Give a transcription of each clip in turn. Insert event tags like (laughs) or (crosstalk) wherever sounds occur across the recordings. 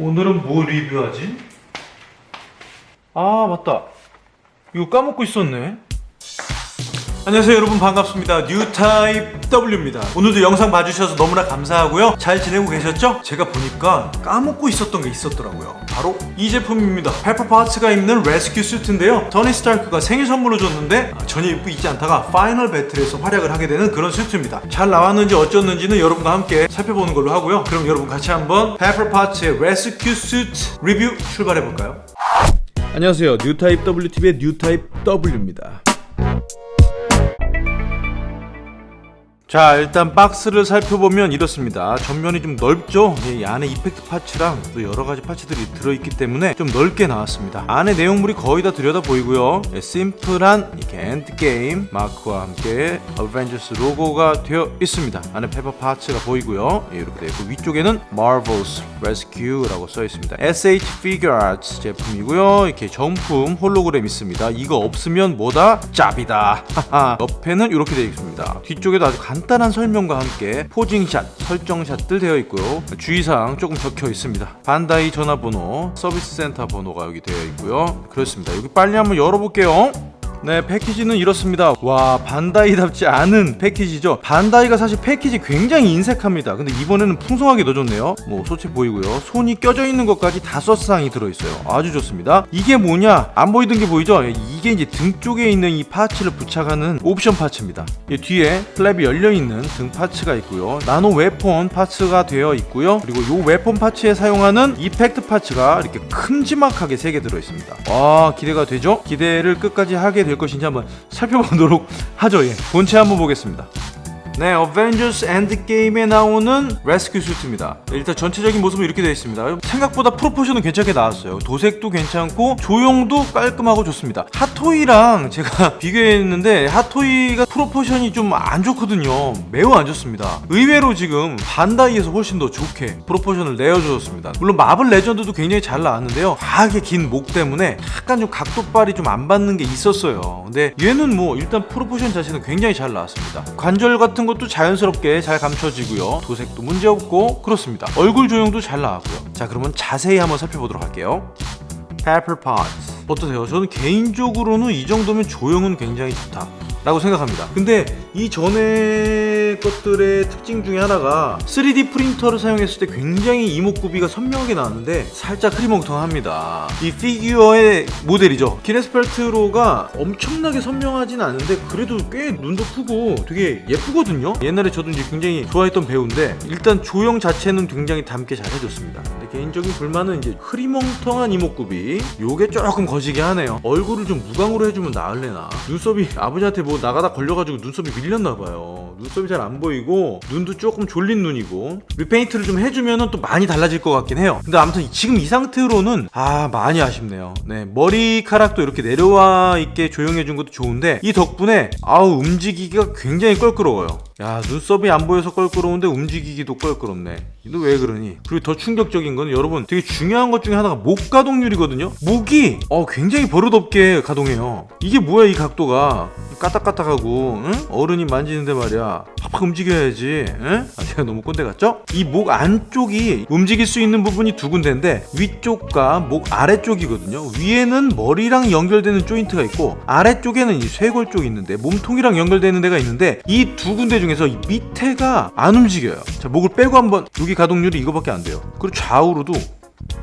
오늘은 뭐 리뷰하지? 아 맞다 이거 까먹고 있었네 안녕하세요 여러분. 반갑습니다. 뉴타입 W입니다. 오늘도 영상 봐주셔서 너무나 감사하고요. 잘 지내고 계셨죠? 제가 보니까 까먹고 있었던 게 있었더라고요. 바로 이 제품입니다. 페퍼파츠가 입는 레스큐 수트인데요. 토니 스타크가 생일 선물로 줬는데 아, 전혀 입고 있지 않다가 final battle에서 활약을 하게 되는 그런 수트입니다. 잘 나왔는지 어쩌는지는 여러분과 함께 살펴보는 걸로 하고요. 그럼 여러분 같이 한번 페퍼파츠의 레스큐 수트 리뷰 출발해볼까요? 안녕하세요. 뉴타입 WTV의 뉴타입 W입니다 자 일단 박스를 살펴보면 이렇습니다. 전면이 좀 넓죠? 이 안에 effect parts랑 또 여러가지 parts들이 들어있기 때문에 좀 넓게 나왔습니다. 안에 내용물이 거의 다 들여다 보이고요. 예, 심플한 이렇게 엔드게임 마크와 함께 어벤져스 로고가 되어 있습니다. 안에 페퍼 파츠가 보이고요. 예, 이렇게 되어 있고 위쪽에는 Marvel's Rescue라고 써 있습니다. SH Figure Arts 제품이고요. 이렇게 정품 홀로그램 있습니다. 이거 없으면 뭐다? 짭이다. (laughs) 옆에는 이렇게 되어 있습니다. 뒤쪽에도 아주 간단한 설명과 함께 posing샷, 설정샷들 되어 있고요. 주의사항 조금 적혀 있습니다. 반다이 전화번호, 서비스 센터 번호가 여기 되어 있고요. 그렇습니다. 여기 빨리 한번 열어볼게요. 네 패키지는 이렇습니다. 와 반다이답지 않은 패키지죠? 반다이가 사실 패키지 굉장히 인색합니다. 근데 이번에는 풍성하게 넣어줬네요. 뭐 소체 보이고요. 손이 껴져 있는 것까지 다섯 쌍이 들어있어요. 아주 좋습니다. 이게 뭐냐? 안 보이던 게 보이죠? 이게 이제 등 쪽에 있는 이 parts를 부착하는 옵션 parts입니다. 이 뒤에 flap이 열려있는 등 parts가 있고요. 나노 weapon parts가 되어 있고요. 그리고 이 weapon parts에 사용하는 effect parts가 이렇게 큼지막하게 세개 들어있습니다. 와 기대가 되죠? 기대를 끝까지 하게 될 것인지 한번 살펴보도록 하죠. 예. 본체 한번 보겠습니다. 네, 어벤져스 엔드게임에 나오는 레스큐 수트입니다. 일단 전체적인 모습은 이렇게 되어 있습니다. 생각보다 proportion은 괜찮게 나왔어요. 도색도 괜찮고 조형도 깔끔하고 좋습니다. 핫토이랑 제가 (laughs) 비교했는데 핫토이가 proportion이 좀 안 좋거든요. 매우 안 좋습니다. 의외로 지금 반다이에서 훨씬 더 좋게 proportion을 내어주었습니다. 물론 마블 레전드도 굉장히 잘 나왔는데요. 과하게 긴 목 때문에 약간 좀 각도빨이 좀 안 받는 게 있었어요. 근데 얘는 뭐 일단 proportion 자체는 굉장히 잘 나왔습니다. 관절 같은 것도 자연스럽게 잘 감춰지고요. 도색도 문제없고 그렇습니다. 얼굴 조형도 잘 나왔고요. 자 그러면 자세히 한번 살펴보도록 할게요. Pepper Potts 어떠세요? 저는 개인적으로는 이 정도면 조형은 굉장히 좋다 라고 생각합니다. 근데 이 전에 것들의 특징 중에 하나가 3D 프린터를 사용했을 때 굉장히 이목구비가 선명하게 나왔는데 살짝 흐리멍텅합니다. 이 피규어의 모델이죠. 기네스펠트로가 엄청나게 선명하진 않은데 그래도 꽤 눈도 크고 되게 예쁘거든요. 옛날에 저도 이제 굉장히 좋아했던 배우인데 일단 조형 자체는 굉장히 닮게 잘 해줬습니다 개인적인 불만은 이제 흐리멍텅한 이목구비 요게 조금 거시기 하네요. 얼굴을 좀 무광으로 해주면 나을래나? 눈썹이 아버지한테 뭐 나가다 걸려가지고 눈썹이 밀렸나봐요. 눈썹이 잘 안 보이고 눈도 조금 졸린 눈이고 리페인트를 좀 해주면 또 많이 달라질 것 같긴 해요. 근데 아무튼 지금 이 상태로는 아 많이 아쉽네요. 네 머리카락도 이렇게 내려와 있게 조용해준 것도 좋은데 이 덕분에 아우 움직이기가 굉장히 껄끄러워요 야 눈썹이 안 보여서 껄끄러운데 움직이기도 껄끄럽네 너 왜 그러니? 그리고 더 충격적인 건 여러분 되게 중요한 것 중에 하나가 목 가동률이거든요 목이 어 굉장히 버릇없게 가동해요 이게 뭐야 이 각도가 까딱까딱하고 응? 어른이 만지는데 말이야 팍팍 움직여야지 응? 아 제가 너무 꼰대 같죠? 이 목 안쪽이 움직일 수 있는 부분이 두 군데인데 위쪽과 목 아래쪽이거든요 위에는 머리랑 연결되는 조인트가 있고 아래쪽에는 이 쇄골 쪽이 있는데 몸통이랑 연결되는 데가 있는데 이 두 군데 중 에서 이 밑에가 안 움직여요. 자 목을 빼고 한번 여기 가동률이 이거밖에 안 돼요. 그리고 좌우로도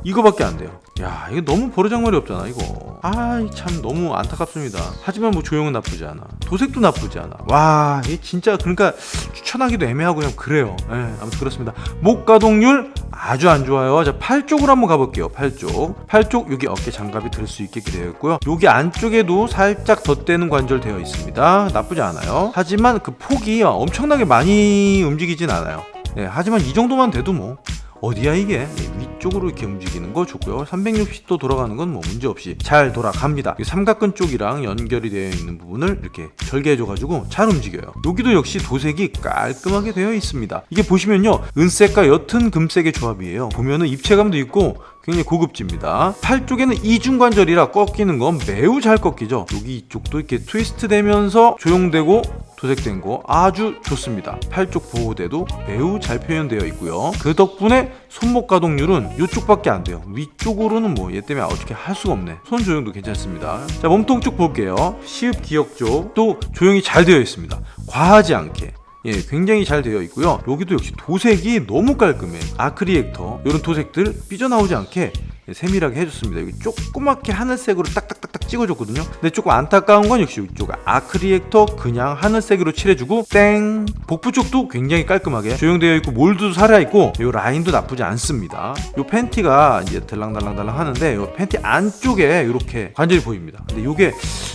이거밖에 안 돼요. 야 이거 너무 버르장머리 없잖아 이거. 아이 참 너무 안타깝습니다. 하지만 뭐 조형은 나쁘지 않아. 도색도 나쁘지 않아. 와 이게 진짜 그러니까 추천하기도 애매하고 그냥 그래요. 예 아무튼 그렇습니다. 목 가동률 아주 안 좋아요. 자 팔 쪽으로 한번 가볼게요 팔쪽. 팔쪽 여기 어깨 장갑이 들 수 있게 되어 있고요. 여기 안쪽에도 살짝 덧대는 관절 되어 있습니다. 나쁘지 않아요. 하지만 그 폭이 엄청나게 많이 움직이진 않아요. 네, 하지만 이 정도만 돼도 뭐 어디야 이게? 위쪽으로 이렇게 움직이는 거 좋고요. 360도 돌아가는 건 뭐 문제없이 잘 돌아갑니다. 삼각근 쪽이랑 연결이 되어 있는 부분을 이렇게 절개해 줘 가지고 잘 움직여요. 여기도 역시 도색이 깔끔하게 되어 있습니다. 이게 보시면요 은색과 옅은 금색의 조합이에요. 보면은 입체감도 있고 굉장히 고급집니다. 팔 쪽에는 이중관절이라 꺾이는 건 매우 잘 꺾이죠. 여기 이쪽도 이렇게 트위스트 되면서 조용되고 도색된 거 아주 좋습니다. 팔쪽 보호대도 매우 잘 표현되어 있고요. 그 덕분에 손목 가동률은 이쪽밖에 안 돼요. 위쪽으로는 뭐 얘 때문에 어떻게 할 수가 없네. 손 조용도 괜찮습니다. 자 몸통 쪽 볼게요. 시읍 기역 쪽도 조용히 잘 되어 있습니다. 과하지 않게 예, 굉장히 잘 되어 있고요. 여기도 역시 도색이 너무 깔끔해. 아크리액터 이런 도색들 삐져나오지 않게 예, 세밀하게 해줬습니다. 여기 조그맣게 하늘색으로 딱딱딱딱 찍어줬거든요. 근데 조금 안타까운 건 역시 이쪽 아크리액터 그냥 하늘색으로 칠해주고 땡 복부 쪽도 굉장히 깔끔하게 조형되어 있고 몰드도 살아있고 이 라인도 나쁘지 않습니다. 이 팬티가 이제 들랑달랑달랑 하는데 이 팬티 안쪽에 이렇게 관절이 보입니다. 근데 이게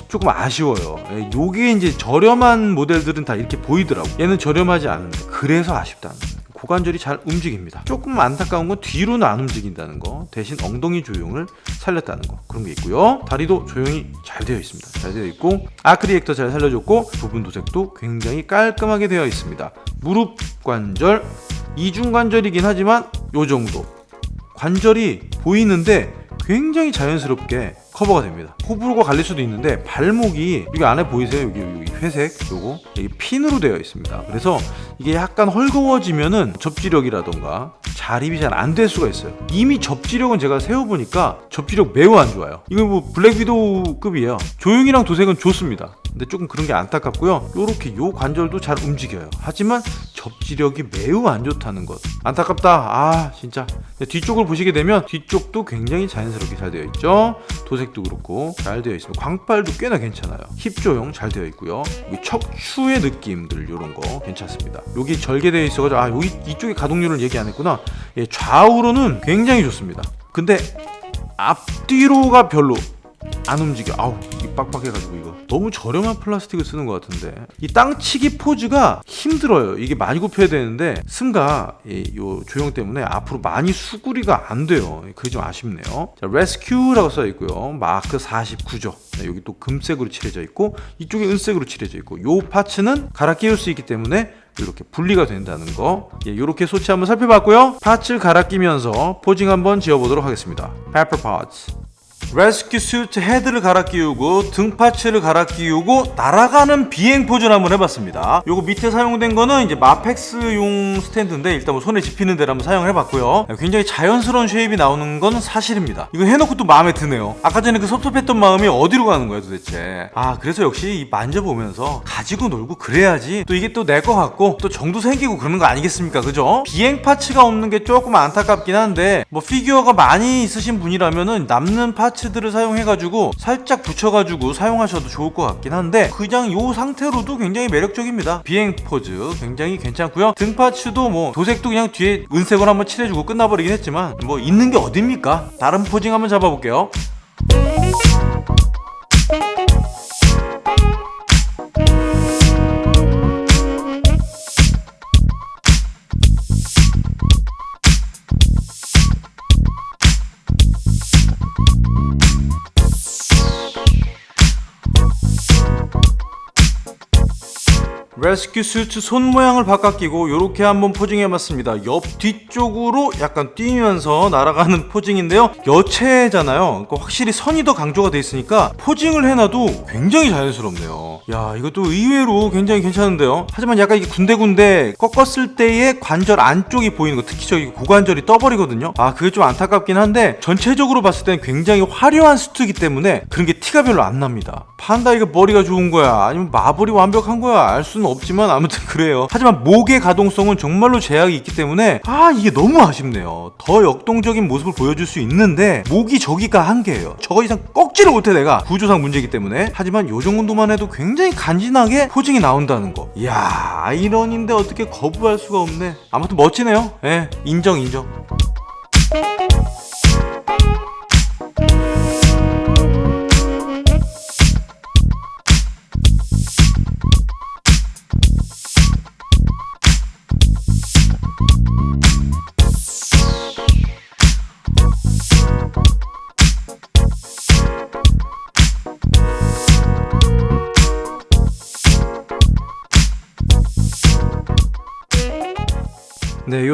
조금 아쉬워요. 이게 이제 저렴한 모델들은 다 이렇게 보이더라고. 얘는 저렴하지 않은데 그래서 아쉽다는 거예요. 고관절이 잘 움직입니다. 조금 안타까운 건 뒤로는 안 움직인다는 거 대신 엉덩이 조용을 살렸다는 거 그런 게 있고요. 다리도 조용히 잘 되어 있습니다. 잘 되어 있고 아크리액터 잘 살려줬고 부분 도색도 굉장히 깔끔하게 되어 있습니다. 무릎 관절 이중 관절이긴 하지만 요 정도 관절이 보이는데 굉장히 자연스럽게 커버가 됩니다. 호불호가 갈릴 수도 있는데 발목이 여기 안에 보이세요? 여기, 여기 회색 요거. 여기 핀으로 되어 있습니다. 그래서 이게 약간 헐거워지면은 접지력이라던가 자립이 잘 안 될 수가 있어요. 이미 접지력은 제가 세워보니까 접지력 매우 안 좋아요. 이거 뭐 블랙 위도우급이에요. 조용이랑 도색은 좋습니다. 근데 조금 그런 게 안타깝고요. 요렇게 요 관절도 잘 움직여요. 하지만 접지력이 매우 안 좋다는 것. 안타깝다. 아 진짜. 뒤쪽을 보시게 되면 뒤쪽도 굉장히 자연스럽게 잘 되어 있죠? 도색 도 그렇고 잘 되어 있습니다. 광발도 꽤나 괜찮아요. 힙 조형 잘 되어 있고요. 척추의 느낌들 이런 거 괜찮습니다. 여기 절개되어 있어가지고 아 여기 이쪽에 가동률을 얘기 안 했구나. 예, 좌우로는 굉장히 좋습니다. 근데 앞뒤로가 별로 안 움직여. 아우 이 빡빡해가지고 이거. 너무 저렴한 플라스틱을 쓰는 것 같은데. 이 땅치기 포즈가 힘들어요. 이게 많이 굽혀야 되는데 흉갑이, 요 조형 때문에 앞으로 많이 수구리가 안 돼요. 그게 좀 아쉽네요. 자 레스큐라고 써 있고요. 마크 49죠. 네, 여기 또 금색으로 칠해져 있고 이쪽에 은색으로 칠해져 있고 요 parts는 갈아 끼울 수 있기 때문에 이렇게 분리가 된다는 거. 예, 이렇게 소체 한번 살펴봤고요. parts를 갈아 끼면서 posing 한번 지어보도록 하겠습니다. 페퍼 파츠 레스큐 슈트 헤드를 갈아 끼우고 등 parts를 갈아 끼우고 날아가는 비행 포즈를 한번 해봤습니다. 요거 밑에 사용된 거는 이제 마펙스용 스탠드인데 일단 뭐 손에 집히는 데를 한번 사용을 해봤고요. 굉장히 자연스러운 shape이 나오는 건 사실입니다. 이거 해놓고 또 마음에 드네요. 아까 전에 그 섭섭했던 마음이 어디로 가는 거야 도대체? 아 그래서 역시 만져보면서 가지고 놀고 그래야지 또 이게 또 내 거 같고 또 정도 생기고 그러는 거 아니겠습니까? 그죠? 비행 parts가 없는 게 조금 안타깝긴 한데 뭐 피규어가 많이 있으신 분이라면은 남는 parts parts들을 사용해가지고 살짝 붙여가지고 사용하셔도 좋을 것 같긴 한데 그냥 이 상태로도 굉장히 매력적입니다. 비행 포즈 굉장히 괜찮고요. 등 parts도 뭐 도색도 그냥 뒤에 은색으로 한번 칠해주고 끝나버리긴 했지만 뭐 있는 게 어딥니까? 다른 posing 한번 잡아볼게요 레스큐 수트 손 모양을 바꿔 끼고 이렇게 한번 posing해봤습니다. 옆 뒤쪽으로 약간 뛰면서 날아가는 posing인데요. 여체잖아요. 그러니까 확실히 선이 더 강조가 돼 있으니까 posing을 해놔도 굉장히 자연스럽네요. 야 이것도 의외로 굉장히 괜찮은데요? 하지만 약간 이게 군데군데 꺾었을 때의 관절 안쪽이 보이는 거 특히 저기 고관절이 떠버리거든요. 아 그게 좀 안타깝긴 한데 전체적으로 봤을 때는 굉장히 화려한 수트이기 때문에 그런 게 티가 별로 안 납니다. 반다이가 머리가 좋은 거야? 아니면 마블이 완벽한 거야? 알 수는 없지만 아무튼 그래요. 하지만 목의 가동성은 정말로 제약이 있기 때문에 아 이게 너무 아쉽네요. 더 역동적인 모습을 보여줄 수 있는데 목이 저기가 한계예요. 저거 이상 꺾지를 못해 내가. 구조상 문제이기 때문에. 하지만 요 정도만 해도 굉장히 간지나게 포징이 나온다는 거. 이야 아이런인데 어떻게 거부할 수가 없네. 아무튼 멋지네요. 예 인정 인정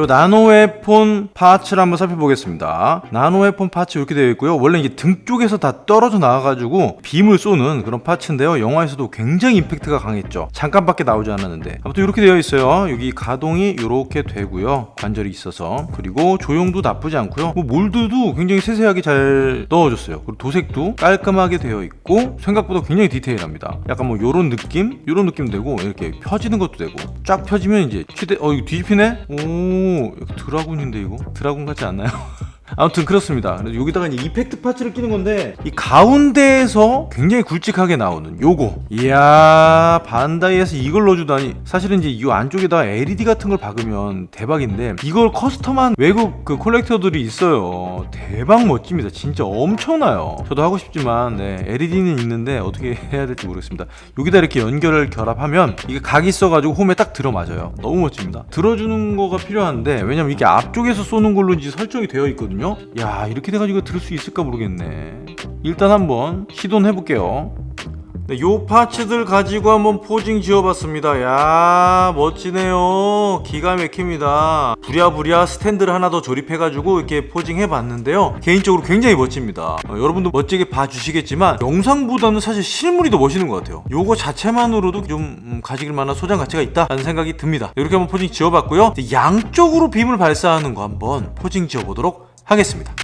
네, 요 나노웨폰 파츠를 한번 살펴보겠습니다. 나노웨폰 파츠 이렇게 되어 있고요. 원래 이게 등 쪽에서 다 떨어져 나와가지고 빔을 쏘는 그런 파츠인데요. 영화에서도 굉장히 임팩트가 강했죠. 잠깐밖에 나오지 않았는데. 아무튼 이렇게 되어 있어요. 여기 가동이 이렇게 되고요. 관절이 있어서. 그리고 조형도 나쁘지 않고요. 뭐 몰드도 굉장히 세세하게 잘 넣어줬어요. 그리고 도색도 깔끔하게 되어 있고 생각보다 굉장히 디테일합니다. 약간 뭐 요런 느낌? 요런 느낌 되고 이렇게 펴지는 것도 되고 쫙 펴지면 이제 휴대 어 이거 뒤집히네? 오 드라군인데 이거? 드라군 같지 않나요? (laughs) 아무튼 그렇습니다. 그래서 여기다가 이제 이펙트 파츠를 끼는 건데 이 가운데에서 굉장히 굵직하게 나오는 요거. 이야 반다이에서 이걸 넣어주다니. 사실은 이제 이 안쪽에다가 LED 같은 걸 박으면 대박인데 이걸 커스텀한 외국 그 콜렉터들이 있어요. 대박 멋집니다. 진짜 엄청나요. 저도 하고 싶지만 네, LED는 있는데 어떻게 (laughs) 해야 될지 모르겠습니다. 여기다 이렇게 연결을 결합하면 이게 각이 있어가지고 홈에 딱 들어맞아요. 너무 멋집니다. 들어주는 거가 필요한데 왜냐면 이게 앞쪽에서 쏘는 걸로 이제 설정이 되어 있거든요. 야 이렇게 돼가지고 들을 수 있을까 모르겠네. 일단 한번 시도는 해볼게요. 네, 요 parts들 가지고 한번 posing 지어봤습니다. 야 멋지네요. 기가 막힙니다. 부랴부랴 스탠드를 하나 더 조립해가지고 이렇게 posing 해봤는데요. 개인적으로 굉장히 멋집니다. 어, 여러분도 멋지게 봐주시겠지만 영상보다는 사실 실물이 더 멋있는 것 같아요. 요거 자체만으로도 좀 음, 가질 만한 소장 가치가 있다라는 생각이 듭니다. 이렇게 한번 posing 지어봤고요. 양쪽으로 빔을 발사하는 거 한번 posing 지어보도록 하겠습니다.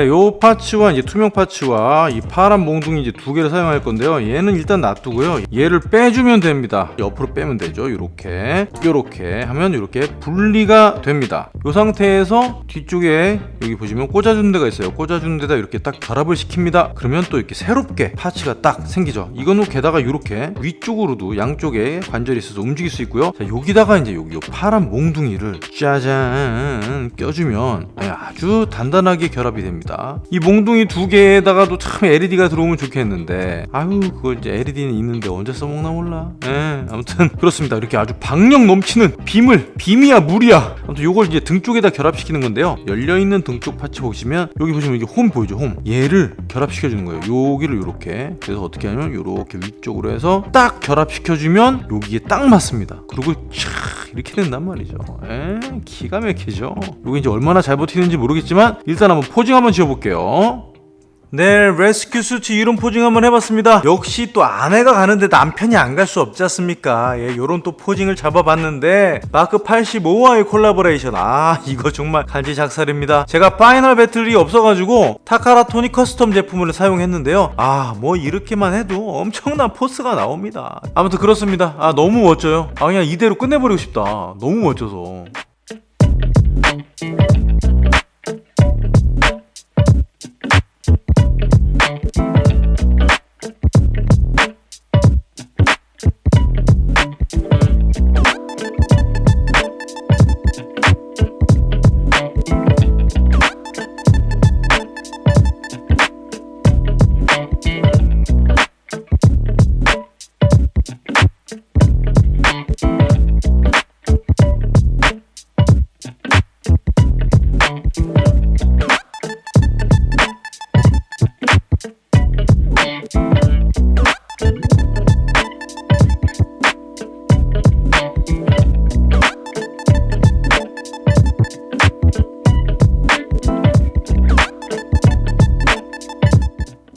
네, 요 파츠와 이제 투명 파츠와 이 파란 몽둥이 이제 두 개를 사용할 건데요. 얘는 일단 놔두고요. 얘를 빼주면 됩니다. 옆으로 빼면 되죠. 요렇게. 요렇게 하면 이렇게 분리가 됩니다. 요 상태에서 뒤쪽에 여기 보시면 꽂아주는 데가 있어요. 꽂아주는 데다 이렇게 딱 결합을 시킵니다. 그러면 또 이렇게 새롭게 파츠가 딱 생기죠. 이거는 게다가 이렇게 위쪽으로도 양쪽에 관절이 있어서 움직일 수 있고요. 자, 여기다가 이제 여기 요 파란 몽둥이를 짜잔 껴주면 아주 단단하게 결합이 됩니다. 이 몽둥이 두 개에다가도 참 LED가 들어오면 좋겠는데. 아유 그거 이제 LED는 있는데 언제 써먹나 몰라. 예 아무튼 (laughs) 그렇습니다. 이렇게 아주 박력 넘치는 빔을 빔이야 물이야. 아무튼 요걸 이제 등 쪽에다 결합시키는 건데요. 열려있는 등 쪽 파츠 보시면 여기 보시면 이게 홈 보이죠 홈? 얘를 결합시켜 주는 거예요. 여기를 이렇게. 그래서 어떻게 하냐면 이렇게 위쪽으로 해서 딱 결합시켜 주면 여기에 딱 맞습니다. 그리고 촥 이렇게 된단 말이죠. 에 기가 막히죠. 요게 이제 얼마나 잘 버티는지 모르겠지만 일단 한번 posing 한번 지어볼게요 네, 레스큐 수트 이런 posing 한번 해봤습니다. 역시 또 아내가 가는데 남편이 안 갈 수 없지 않습니까? 예, 요런 또 posing을 잡아봤는데 마크 85와의 콜라보레이션. 아, 이거 정말 간지 작살입니다. 제가 final battle이 없어가지고 타카라 토니 custom 제품을 사용했는데요. 아, 뭐 이렇게만 해도 엄청난 force가 나옵니다. 아무튼 그렇습니다. 아, 너무 멋져요. 아, 그냥 이대로 끝내버리고 싶다. 너무 멋져서.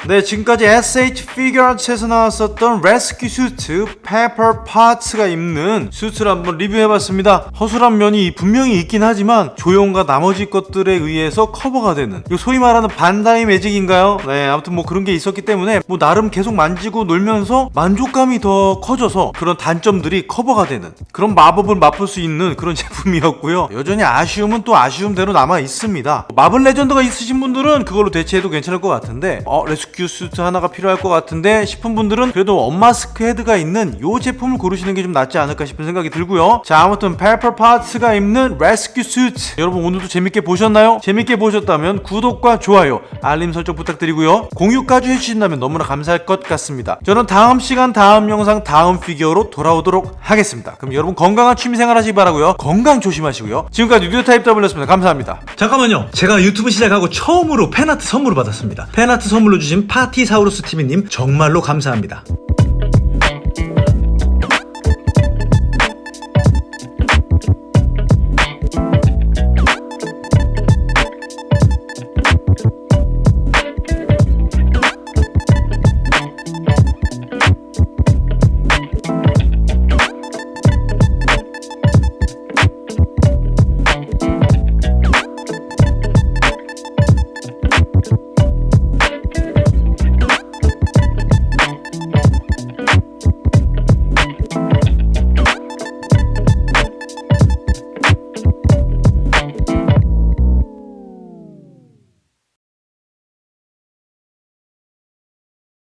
네, 지금까지 SH 피규어츠에서 나왔었던 rescue 슈트 페퍼 파츠가 입는 슈트를 한번 리뷰해봤습니다. 허술한 면이 분명히 있긴 하지만 조형과 나머지 것들에 의해서 커버가 되는 이거 소위 말하는 반다이 매직인가요? 네, 아무튼 뭐 그런 게 있었기 때문에 뭐 나름 계속 만지고 놀면서 만족감이 더 커져서 그런 단점들이 커버가 되는 그런 마법을 맛볼 수 있는 그런 (laughs) 제품이었고요. 여전히 아쉬움은 또 아쉬움대로 남아 있습니다. 마블 레전드가 있으신 분들은 그걸로 대체해도 괜찮을 것 같은데 어 rescue rescue 수트 하나가 필요할 것 같은데 싶은 분들은 그래도 unmask 헤드가 있는 요 제품을 고르시는 게 좀 낫지 않을까 싶은 생각이 들고요. 자 아무튼 페퍼 파츠가 입는 rescue 수트 여러분 오늘도 재밌게 보셨나요? 재밌게 보셨다면 구독과 좋아요 알림 설정 부탁드리고요. 공유까지 해주신다면 너무나 감사할 것 같습니다. 저는 다음 시간 다음 영상 다음 피규어로 돌아오도록 하겠습니다. 그럼 여러분 건강한 취미생활 하시기 바라고요. 건강 조심하시고요. 지금까지 뉴 타입 W였습니다. 감사합니다. 잠깐만요. 제가 유튜브 시작하고 처음으로 fan art 선물을 받았습니다. fan art 선물로 주신 파티사우루스 TV님 정말로 감사합니다.